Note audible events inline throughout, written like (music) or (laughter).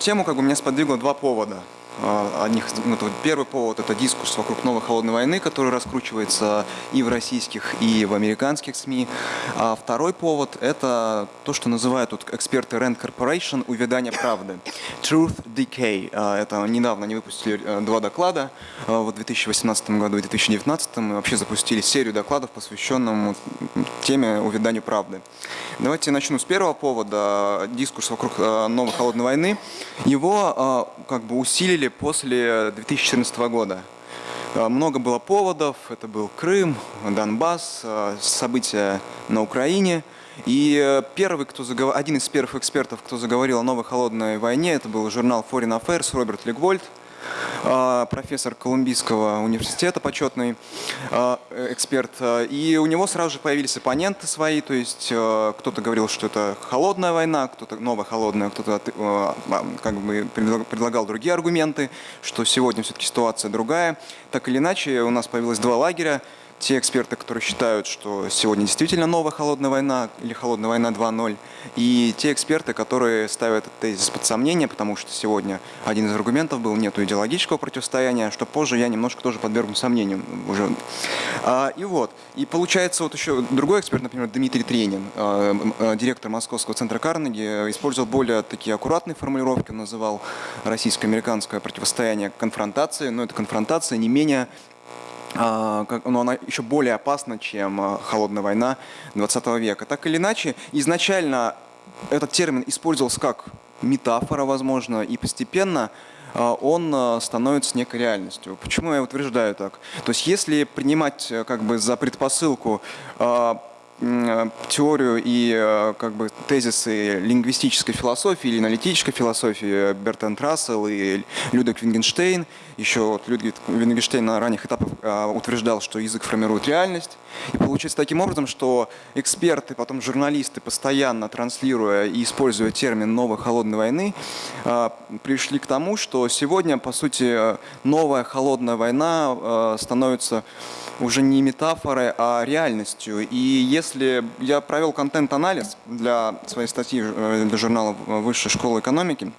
тему как бы меня сподвигло два повода. А, одних, ну, первый повод – это дискурс вокруг новой холодной войны, который раскручивается и в российских, и в американских СМИ. А второй повод – это то, что называют тут эксперты Rand Corporation «Увядание правды» – Truth Decay. А, это недавно они выпустили э, два доклада в 2018 году и 2019. Мы вообще запустили серию докладов, посвященных теме увяданию правды. Давайте начну с первого повода – дискурс вокруг э, новой холодной войны. Его как бы усилили после 2014 года. Э, много было поводов, это был Крым, Донбасс, э, события на Украине. И э, первый, кто заговор... один из первых экспертов, кто заговорил о новой холодной войне, это был журнал Foreign Affairs Роберт Легвольд. А, профессор Колумбийского университета, почетный а, эксперт. И у него сразу же появились оппоненты свои, то есть э, кто-то говорил, что это холодная война, кто-то новая холодная, кто-то э, а, как бы предлагал другие аргументы, что сегодня все-таки ситуация другая. Так или иначе, у нас появилось два лагеря те эксперты, которые считают, что сегодня действительно новая холодная война или холодная война 2.0, и те эксперты, которые ставят этот тезис под сомнение, потому что сегодня один из аргументов был нет идеологического противостояния, что позже я немножко тоже подвергну сомнению уже. А, и вот, и получается вот еще другой эксперт, например, Дмитрий Тренин, а, а, директор Московского центра Карнеги, использовал более такие аккуратные формулировки, называл российско-американское противостояние конфронтацией, но эта конфронтация не менее но она еще более опасна, чем а, холодная война 20 века. Так или иначе, изначально этот термин использовался как метафора, возможно, и постепенно а, он становится некой реальностью. Почему я утверждаю так? То есть если принимать э, как бы за предпосылку теорию и э, как бы тезисы лингвистической философии или аналитической философии Бертенд Рассел и Людвиг Вингенштейн. Еще вот Людвиг Вингенштейн на ранних этапах э, утверждал, что язык формирует реальность. И получается таким образом, что эксперты, потом журналисты, постоянно транслируя и используя термин «новой холодной войны», пришли к тому, что сегодня, по сути, новая холодная война становится уже не метафорой, а реальностью. И если я провел контент-анализ для своей статьи э, для журнала Высшей школы экономики,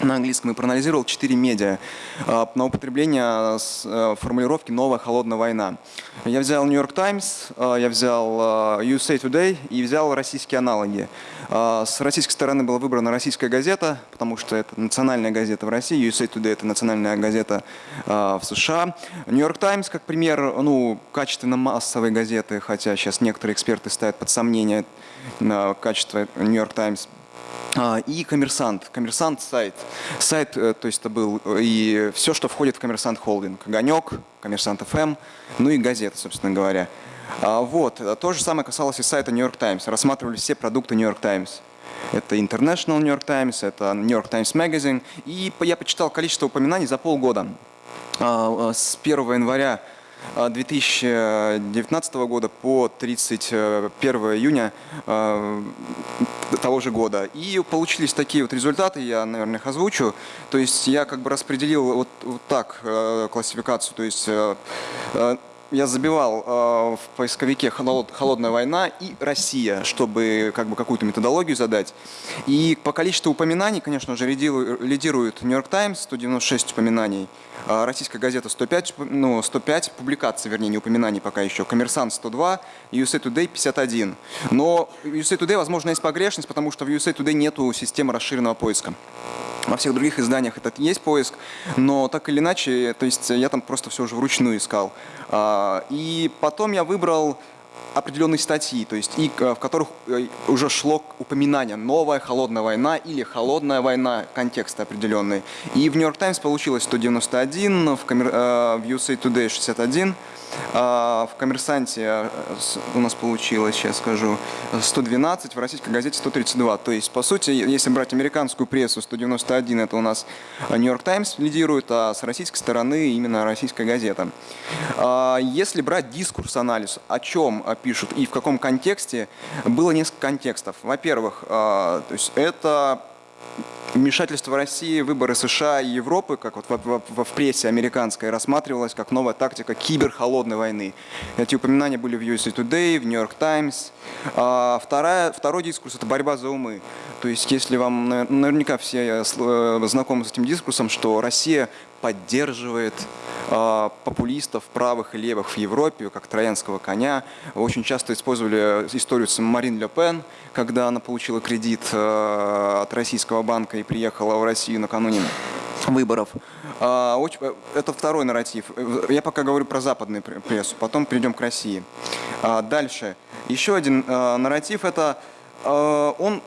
на английском и проанализировал четыре медиа э, на употребление э, формулировки «новая холодная война». Я взял York Times, я взял USA Today и взял российские аналоги. А, с российской стороны была выбрана российская газета, потому что это национальная газета в России, USA Today – это национальная газета а, в США. York Times, как пример, ну, качественно массовой газеты, хотя сейчас некоторые эксперты ставят под сомнение качество Times – а, и коммерсант. Коммерсант сайт. Сайт, э, то есть это был и все, что входит в коммерсант холдинг. Огонек, коммерсант FM, ну и газета, собственно говоря. А, вот, то же самое касалось и сайта New York Times. Рассматривали все продукты New York Times. Это International New York Times, это New York Times Magazine. И я почитал количество упоминаний за полгода. А, с 1 января 2019 года по 31 июня того же года. И получились такие вот результаты, я, наверное, их озвучу. То есть я как бы распределил вот, вот так э, классификацию, то есть э, э, я забивал э, в поисковике «Холодная война» и «Россия», чтобы как бы какую-то методологию задать. И по количеству упоминаний, конечно же, лидирует «Нью Йорк Таймс» 196 упоминаний, а российская газета 105, ну, 105 публикаций, вернее, не упоминаний пока еще, «Коммерсант» 102, USA Today 51. Но USA Today, возможно, есть погрешность, потому что в USA Today нету системы расширенного поиска. Во всех других изданиях этот есть поиск, но так или иначе, то есть я там просто все уже вручную искал. А, и потом я выбрал определенные статьи, то есть и, в которых э, уже шло упоминание «Новая холодная война» или «Холодная война», контекст определенный. И в «Нью-Йорк Таймс» получилось 191, в, коммер... Э, в USA Today 61, а, в «Коммерсанте» э, у нас получилось, сейчас скажу, 112, в российской газете 132. То есть, по сути, если брать американскую прессу, 191 это у нас «Нью-Йорк Таймс» лидирует, а с российской стороны именно российская газета. А, если брать дискурс-анализ, о чем пишут и в каком контексте, было несколько контекстов. Во-первых, а, то есть это вмешательство России, выборы США и Европы, как вот в, в, в прессе американской, рассматривалось как новая тактика киберхолодной войны. Эти упоминания были в USA Today, в New York Times. А вторая, второй дискурс – это борьба за умы. То есть, если вам наверняка все э, знакомы с этим дискурсом, что Россия поддерживает э, популистов правых и левых в Европе, как троянского коня. Очень часто использовали историю с Марин Ле Пен, когда она получила кредит э, от российского банка и приехала в Россию накануне выборов. Э, это второй нарратив. Я пока говорю про западную прессу, потом перейдем к России. Дальше. Еще один нарратив – это он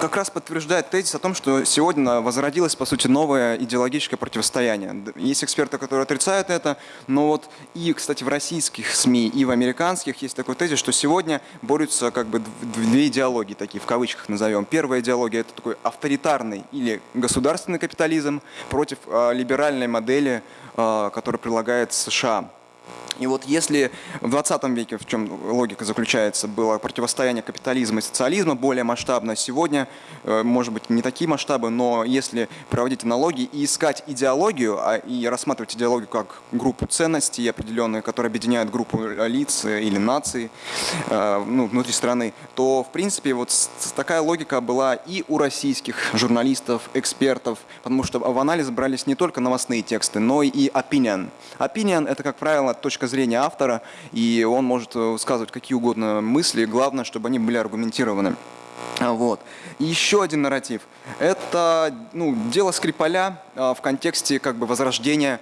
как раз подтверждает тезис о том, что сегодня возродилось, по сути, новое идеологическое противостояние. Есть эксперты, которые отрицают это, но вот и, кстати, в российских СМИ, и в американских есть такой тезис, что сегодня борются как бы две идеологии, такие в кавычках назовем. Первая идеология – это такой авторитарный или государственный капитализм против э, либеральной модели, э, которая прилагает США. И вот если в 20 веке, в чем логика заключается, было противостояние капитализма и социализма более масштабно, сегодня, э, может быть, не такие масштабы, но если проводить аналогии и искать идеологию, а, и рассматривать идеологию как группу ценностей определенную, которая объединяет группу лиц или наций э, ну, внутри страны, то, в принципе, вот такая логика была и у российских журналистов, экспертов, потому что в анализ брались не только новостные тексты, но и opinion. Opinion – это, как правило, точка зрения автора, и он может э, высказывать какие угодно мысли, главное, чтобы они были аргументированы. А, вот. Еще один нарратив. Это ну, дело Скрипаля а, в контексте как бы возрождения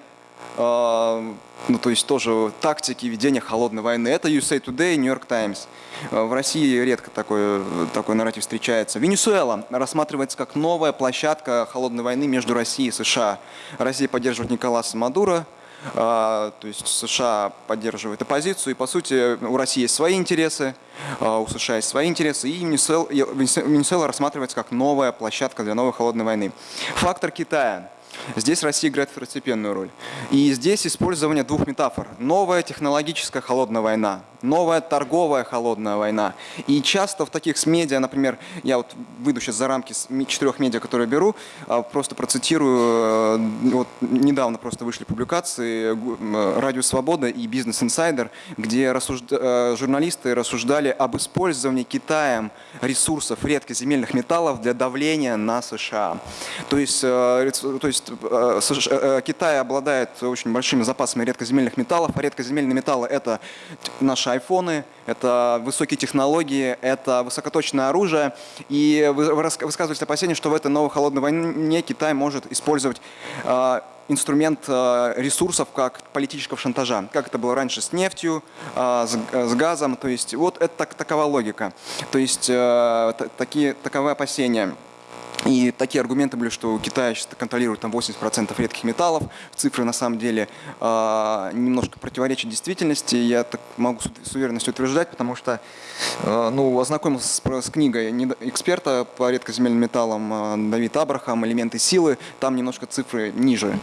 а, ну, то есть тоже тактики ведения холодной войны. Это USA Today, New York Times. В России редко такой, такой нарратив встречается. Венесуэла рассматривается как новая площадка холодной войны между Россией и США. Россия поддерживает Николаса Мадуро, а, то есть США поддерживает оппозицию, и по сути у России есть свои интересы, а, у США есть свои интересы, и Венесуэла рассматривается как новая площадка для новой холодной войны. Фактор Китая. Здесь Россия играет второстепенную роль. И здесь использование двух метафор. Новая технологическая холодная война, новая торговая холодная война. И часто в таких с медиа, например, я вот выйду сейчас за рамки четырех медиа, которые беру, а, просто процитирую, э, вот недавно просто вышли публикации э, «Радио Свобода» и «Бизнес Инсайдер», где рассужда... Э, журналисты рассуждали об использовании Китаем ресурсов редкоземельных металлов для давления на США. То есть, то есть Э, э, Китай обладает очень большими запасами редкоземельных металлов, а редкоземельные металлы – это наши айфоны, это высокие технологии, это высокоточное оружие. И вы высказываете опасения, что в этой новой холодной войне Китай может использовать э, инструмент ресурсов как политического шантажа, как это было раньше с нефтью, с газом. То есть вот это такова логика. То есть такие, таковы опасения. И такие аргументы были, что Китай контролирует там 80% редких металлов. Цифры на самом деле э, немножко противоречат действительности. Я так могу с, уверенностью утверждать, потому что э, ну, ознакомился с, с книгой эксперта по редкоземельным металлам э, Давид Абрахам «Элементы силы». Там немножко цифры ниже.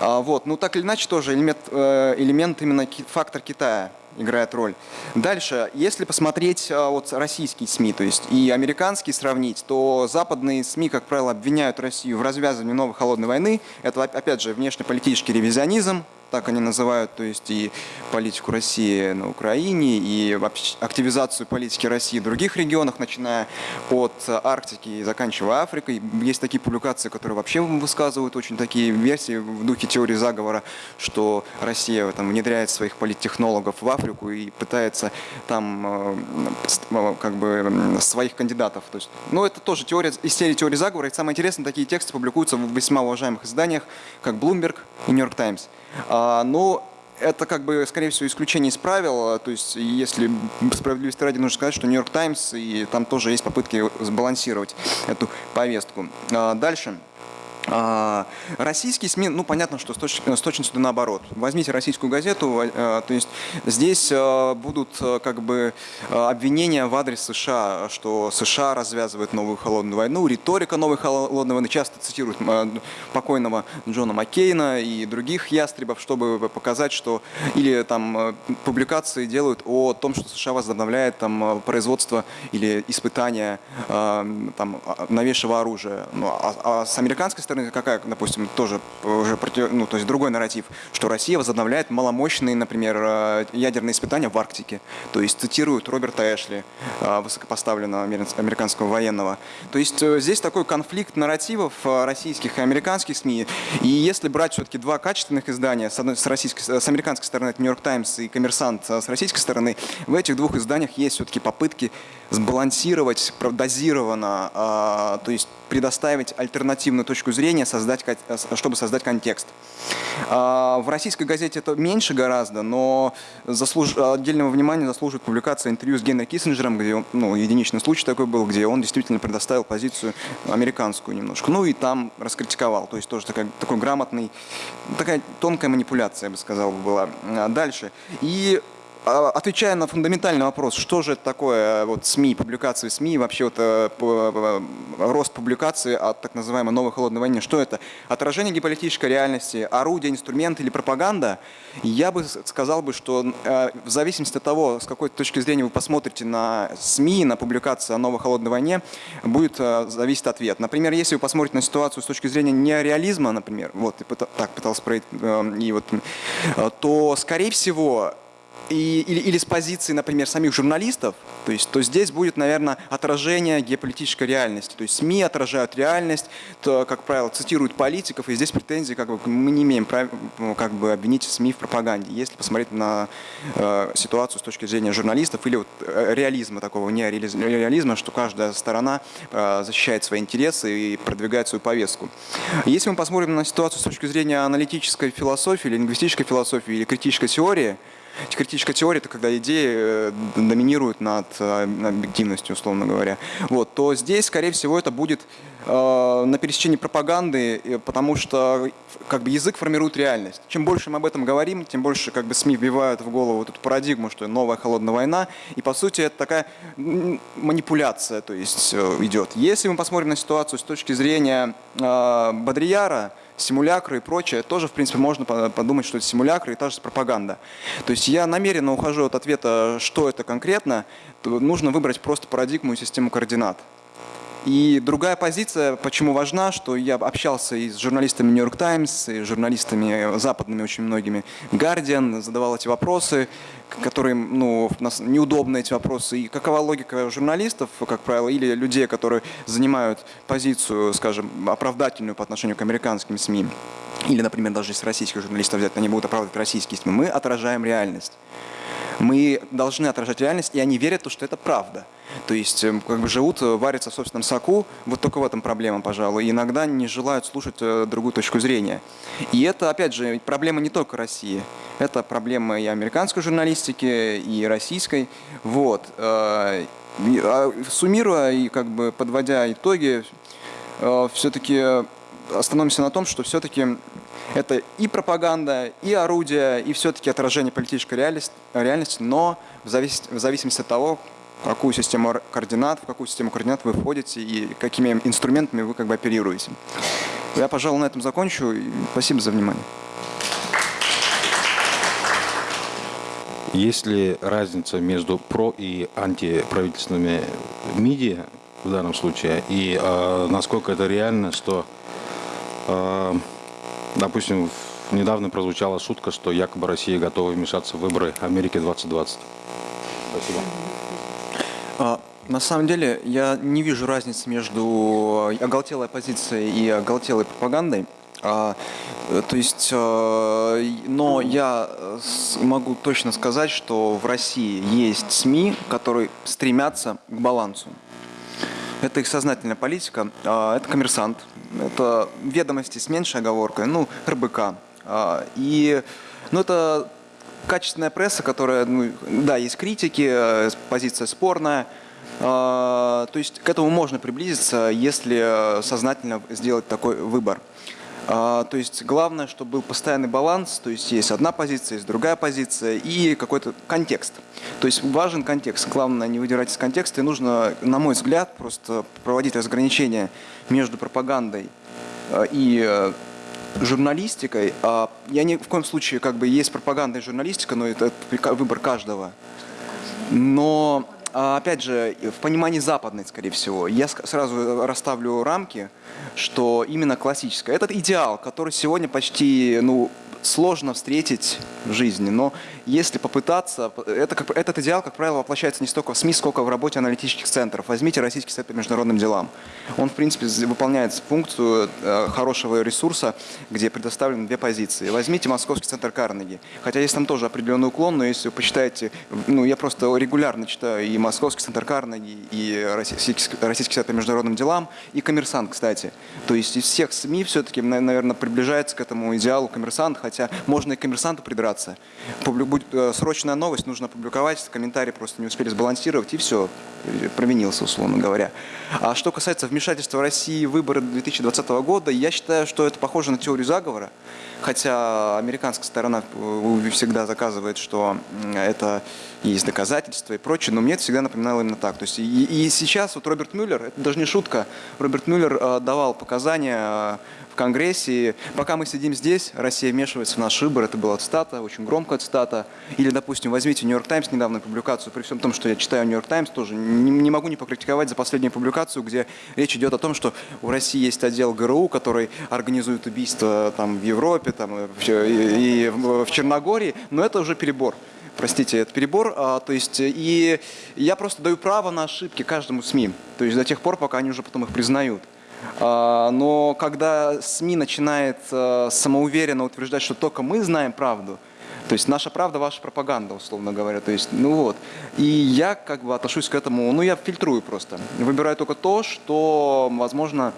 А, вот. Ну так или иначе тоже элемент, э, элемент именно фактор Китая играет роль. Дальше, если посмотреть а, вот российские СМИ, то есть и американские сравнить, то западные СМИ, как правило, обвиняют Россию в развязывании новой холодной войны. Это, опять же, внешнеполитический ревизионизм, так они называют, то есть и политику России на Украине, и активизацию политики России в других регионах, начиная от Арктики и заканчивая Африкой. Есть такие публикации, которые вообще высказывают очень такие версии в духе теории заговора, что Россия там, внедряет своих политтехнологов в Африку и пытается там э, как бы своих кандидатов. То есть, ну, это тоже теория, из серии теории заговора. И самое интересное, такие тексты публикуются в весьма уважаемых изданиях, как Bloomberg и New York Times. А, но это как бы, скорее всего, исключение из правил. То есть, если справедливости ради нужно сказать, что Нью-Йорк Таймс, и там тоже есть попытки сбалансировать эту повестку. А, дальше. А, российские СМИ, ну понятно, что с, точ, с точностью наоборот. Возьмите российскую газету, а, то есть здесь а, будут как бы обвинения в адрес США, что США развязывает новую холодную войну, риторика новой холодной войны, часто цитируют покойного Джона Маккейна и других ястребов, чтобы показать, что или там публикации делают о том, что США возобновляет там производство или испытания там новейшего оружия. Ну, а, с американской стороны стороны, какая, допустим, тоже уже против, ну, то есть другой нарратив, что Россия возобновляет маломощные, например, э, ядерные испытания в Арктике. То есть цитируют Роберта Эшли, э, высокопоставленного американского военного. То есть э, здесь такой конфликт нарративов российских и американских СМИ. И если брать все-таки два качественных издания, с, одной, с, российской, с американской стороны это Нью-Йорк Таймс и Коммерсант, с российской стороны, в этих двух изданиях есть все-таки попытки сбалансировать дозированно, а, то есть предоставить альтернативную точку зрения, создать, чтобы создать контекст. А, в российской газете это меньше гораздо, но заслуж... отдельного внимания заслуживает публикация интервью с Генри Киссинджером, где он, ну, единичный случай такой был, где он действительно предоставил позицию американскую немножко. Ну и там раскритиковал, то есть тоже такая, такой грамотный, такая тонкая манипуляция, я бы сказал, была. А, дальше. И отвечая на фундаментальный вопрос, что же это такое вот СМИ, публикации СМИ, вообще вот э, э, рост публикации о так называемой новой холодной войне, что это? Отражение геополитической реальности, орудие, инструмент или пропаганда? Я бы сказал бы, что э, в зависимости от того, с какой точки зрения вы посмотрите на СМИ, на публикации о новой холодной войне, будет зависеть ответ. Например, если вы посмотрите на ситуацию с точки зрения неореализма, например, вот, так пытался проявить, и вот, то, скорее всего, и, или, или с позиции, например, самих журналистов, то есть, то здесь будет, наверное, отражение геополитической реальности. То есть СМИ отражают реальность, то, как правило, цитируют политиков, и здесь претензии как бы, мы не имеем права ну, как бы, обвинить СМИ в пропаганде, если посмотреть на э, ситуацию с точки зрения журналистов или вот, э, реализма такого, не реализма, что каждая сторона э, защищает свои интересы и продвигает свою повестку. Если мы посмотрим на ситуацию с точки зрения аналитической философии, или лингвистической философии, или критической теории, Критическая теория – это когда идеи э, доминируют над э, объективностью, условно говоря. Вот, то здесь, скорее всего, это будет э, на пересечении пропаганды, потому что как бы, язык формирует реальность. Чем больше мы об этом говорим, тем больше как бы, СМИ вбивают в голову вот эту парадигму, что новая холодная война. И, по сути, это такая манипуляция то есть, идет. Если мы посмотрим на ситуацию с точки зрения э, Бодрияра, симулякры и прочее, тоже, в принципе, можно подумать, что это симулякры и та же пропаганда. То есть я намеренно ухожу от ответа, что это конкретно, нужно выбрать просто парадигму и систему координат. И другая позиция, почему важна, что я общался и с журналистами New York Times, и с журналистами западными очень многими, Guardian, задавал эти вопросы, которые, ну, нас неудобны эти вопросы. И какова логика журналистов, как правило, или людей, которые занимают позицию, скажем, оправдательную по отношению к американским СМИ, или, например, даже если российских журналистов взять, они будут оправдывать российские СМИ, мы отражаем реальность. Мы должны отражать реальность, и они верят, что это правда. То есть эм, как бы живут, э, варятся в собственном соку, вот только в этом проблема, пожалуй, иногда не желают слушать э, другую точку зрения. И это, опять же, проблема не только России, это проблема и американской журналистики, и российской. Вот. Э, а суммируя и как бы подводя итоги, все-таки остановимся на том, что все-таки это и пропаганда, и орудие, и все-таки отражение политической реальности, но в зависимости от того, какую систему координат, в какую систему координат вы входите и какими инструментами вы как бы оперируете. Я, пожалуй, на этом закончу. Спасибо за внимание. Есть ли разница между про- и антиправительственными медиа в данном случае? И э, насколько это реально, что э, Допустим, недавно прозвучала шутка, что якобы Россия готова вмешаться в выборы Америки 2020. Спасибо. А, на самом деле, я не вижу разницы между оголтелой оппозицией и оголтелой пропагандой. А, то есть, а, но я могу точно сказать, что в России есть СМИ, которые стремятся к балансу. Это их сознательная политика. А, это коммерсант, это ведомости с меньшей оговоркой, ну, РБК. А, и, ну, это качественная пресса, которая, ну, да, есть критики, позиция спорная, А, то есть к этому можно приблизиться, если сознательно сделать такой выбор. А, то есть главное, чтобы был постоянный баланс, то есть есть одна позиция, есть другая позиция и какой-то контекст. То есть важен контекст. Главное не выдирать из контекста и нужно, на мой взгляд, просто проводить разграничение между пропагандой а, и э, журналистикой. А, я ни в коем случае, как бы, есть пропаганда и журналистика, но это выбор каждого. Но а, опять же, в понимании западной, скорее всего, я сразу расставлю рамки, что именно классическое. Этот идеал, который сегодня почти, ну, сложно встретить в жизни, но если попытаться, это, как, этот идеал, как правило, воплощается не столько в СМИ, сколько в работе аналитических центров. Возьмите Российский совет по международным делам. Он, в принципе, выполняет функцию э, хорошего ресурса, где предоставлены две позиции. Возьмите Московский центр Карнеги. Хотя есть там тоже определенный уклон, но если вы почитаете, ну, я просто регулярно читаю и Московский центр Карнеги, и Российский, Российский совет по международным делам, и Коммерсант, кстати. То есть из всех СМИ все-таки, наверное, приближается к этому идеалу Коммерсант, хотя можно и коммерсанту придраться. Будет э, срочная новость, нужно опубликовать, комментарии просто не успели сбалансировать, и все, провинился, условно говоря. А что касается вмешательства России в выборы 2020 года, я считаю, что это похоже на теорию заговора, хотя американская сторона э, всегда заказывает, что это есть доказательства и прочее, но мне это всегда напоминало именно так. То есть и, и сейчас вот Роберт Мюллер, это даже не шутка, Роберт Мюллер э, давал показания Конгрессе. пока мы сидим здесь, Россия вмешивается в наш выбор. Это была цитата, очень громкая цитата. Или, допустим, возьмите Нью-Йорк Таймс, недавнюю публикацию, при всем том, что я читаю Нью-Йорк Таймс, тоже не, не могу не покритиковать за последнюю публикацию, где речь идет о том, что у России есть отдел ГРУ, который организует убийства там, в Европе там, и, и в Черногории, но это уже перебор простите, это перебор, а, то есть и я просто даю право на ошибки каждому СМИ, то есть до тех пор, пока они уже потом их признают. А, но когда СМИ начинает э, самоуверенно утверждать, что только мы знаем правду, то есть наша правда, ваша пропаганда, условно говоря. То есть, ну вот. И я как бы отношусь к этому, ну я фильтрую просто. Выбираю только то, что, возможно,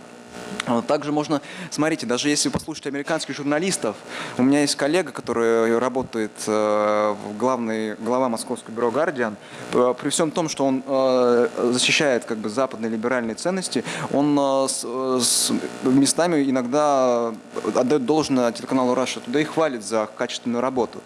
также можно, смотрите, даже если послушать американских журналистов, у меня есть коллега, который работает э, в главной, глава московского бюро «Гардиан», э, при всем том, что он э, защищает как бы западные либеральные ценности, он с, с местами иногда отдает должное телеканалу «Раша» туда и хвалит за качественную работу.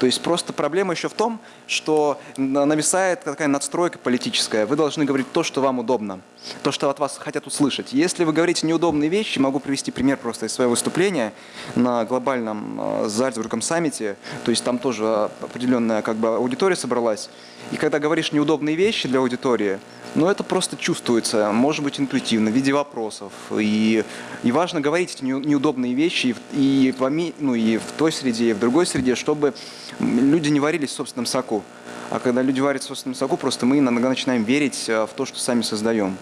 То есть просто проблема еще в том, что нависает такая надстройка политическая. Вы должны говорить то, что вам удобно, то, что от вас хотят услышать. Если вы говорите неудобные вещи, могу привести пример просто из своего выступления на глобальном э, Зальцбургском саммите, то есть там тоже определенная как бы аудитория собралась. И когда говоришь неудобные вещи для аудитории, но это просто чувствуется, может быть, интуитивно, в виде вопросов. И, и важно говорить эти неудобные вещи и, и, ну, и в той среде, и в другой среде, чтобы люди не варились в собственном соку. А когда люди варят в собственном соку, просто мы иногда начинаем верить э, в то, что сами создаем.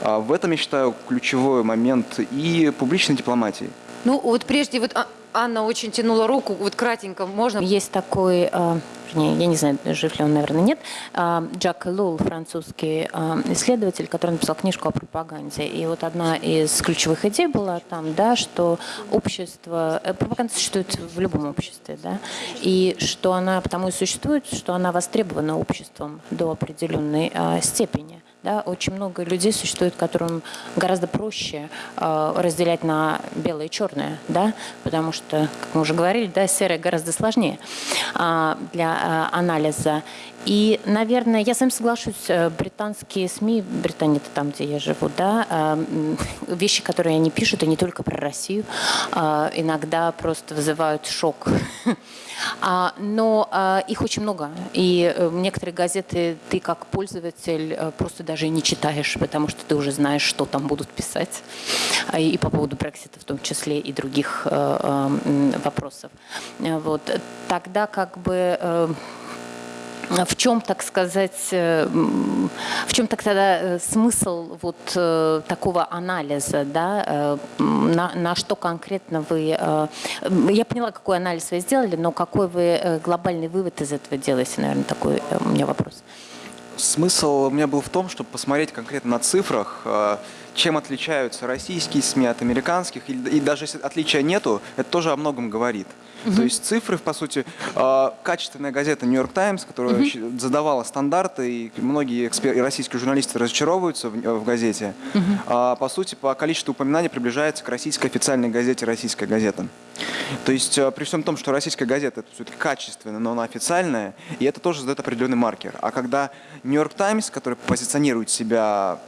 А в этом, я считаю, ключевой момент и публичной дипломатии. Ну, вот прежде, вот а, Анна очень тянула руку, вот кратенько, можно? Есть такой, э, я не знаю, жив ли он, наверное, нет, э, Джак Лул, французский э, исследователь, который написал книжку о пропаганде. И вот одна из ключевых идей была там, да, что общество, пропаганда существует в любом обществе, да, и что она потому и существует, что она востребована обществом до определенной степени. Да, очень много людей существует, которым гораздо проще э, разделять на белое и черное, да, потому что, как мы уже говорили, да, серое гораздо сложнее э, для э, анализа. И, наверное, я с вами соглашусь, э, британские СМИ, Британия это там, где я живу, да, э, вещи, которые они пишут, и не только про Россию, э, иногда просто вызывают шок. (laughs) А, но их очень много, и некоторые газеты ты как пользователь просто даже не читаешь, потому что ты уже знаешь, что там будут писать, и по поводу Брексита в том числе, и других вопросов. Вот. Тогда как бы в чем, так сказать, э, в чем тогда э, смысл вот э, такого анализа, да, на, на что конкретно вы, я поняла, какой анализ вы сделали, но какой вы глобальный вывод из этого делаете, наверное, такой у меня вопрос. Смысл у меня был в том, чтобы посмотреть конкретно на цифрах, чем отличаются российские СМИ от американских, и даже если отличия нету, это тоже о многом говорит. То есть цифры, по сути, э, качественная газета «Нью-Йорк Таймс», которая задавала стандарты, и многие экспер- и российские журналисты разочаровываются в, в газете, а, по сути, по количеству упоминаний приближается к российской официальной газете «Российская газета». То есть э, при всем том, что российская газета это все-таки качественная, но она официальная, и это тоже задает определенный маркер. А когда Нью-Йорк Таймс, который позиционирует себя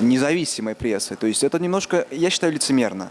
независимой прессой, то есть это немножко, я считаю, лицемерно.